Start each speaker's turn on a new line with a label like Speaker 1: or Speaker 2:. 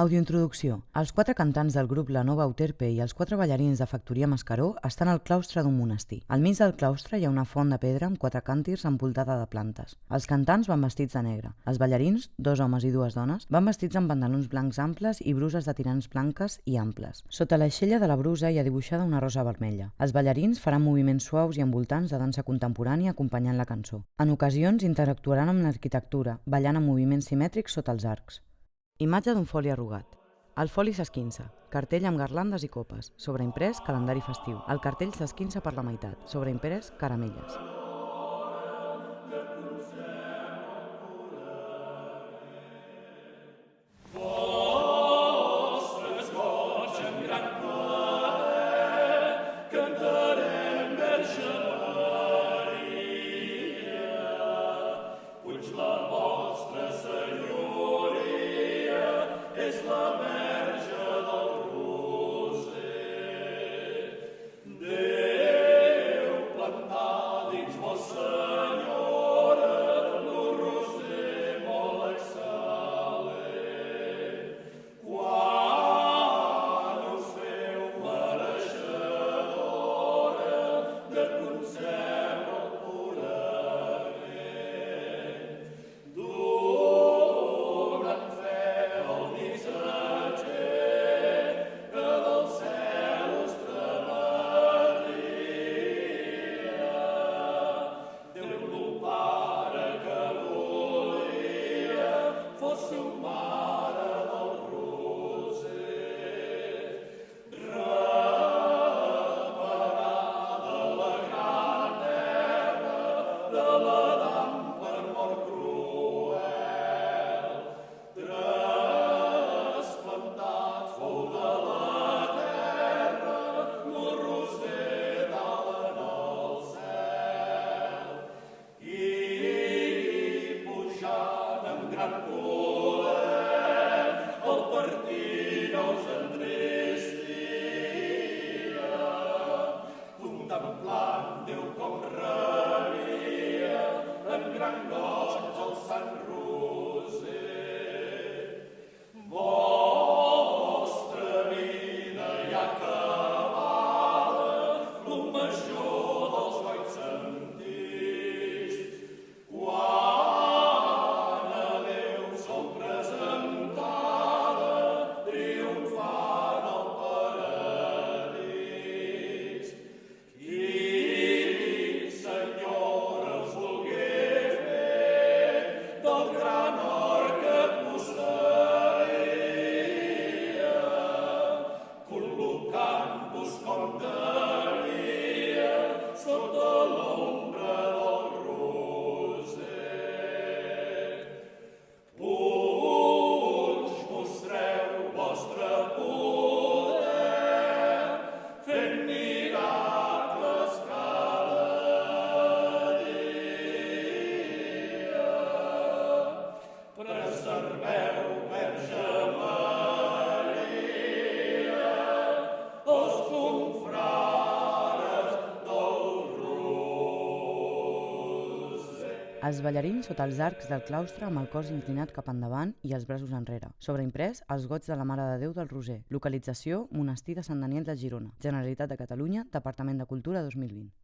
Speaker 1: Audiointroducció. Els quatre cantants del grup La Nova Euterpe i els quatre ballarins de Factoria Mascaró estan al claustre d'un monestir. Al mig del claustre hi ha una font de pedra amb quatre càntirs envoltada de plantes. Els cantants van vestits de negre. Els ballarins, dos homes i dues dones, van vestits amb pantalons blancs amples i bruses de tirants blanques i amples. Sota l'aixella de la brusa hi ha dibuixada una rosa vermella. Els ballarins faran moviments suaus i envoltants de dansa contemporània acompanyant la cançó. En ocasions interactuaran amb l'arquitectura, ballant en moviments simètrics sota els arcs. Imatge d'un foli arrugat. El foli s'esquinça. Cartell amb garlandes i copes. Sobreimprès, calendari festiu. El cartell s'esquinça per la meitat. Sobreimprès, caramelles.
Speaker 2: love
Speaker 1: Els ballarins sota els arcs del claustre amb el cos inclinat cap endavant i els braços enrere. Sobreimprès, els goig de la Mare de Déu del Roser. Localització, Monestir de Sant Daniel de Girona. Generalitat de Catalunya, Departament de Cultura 2020.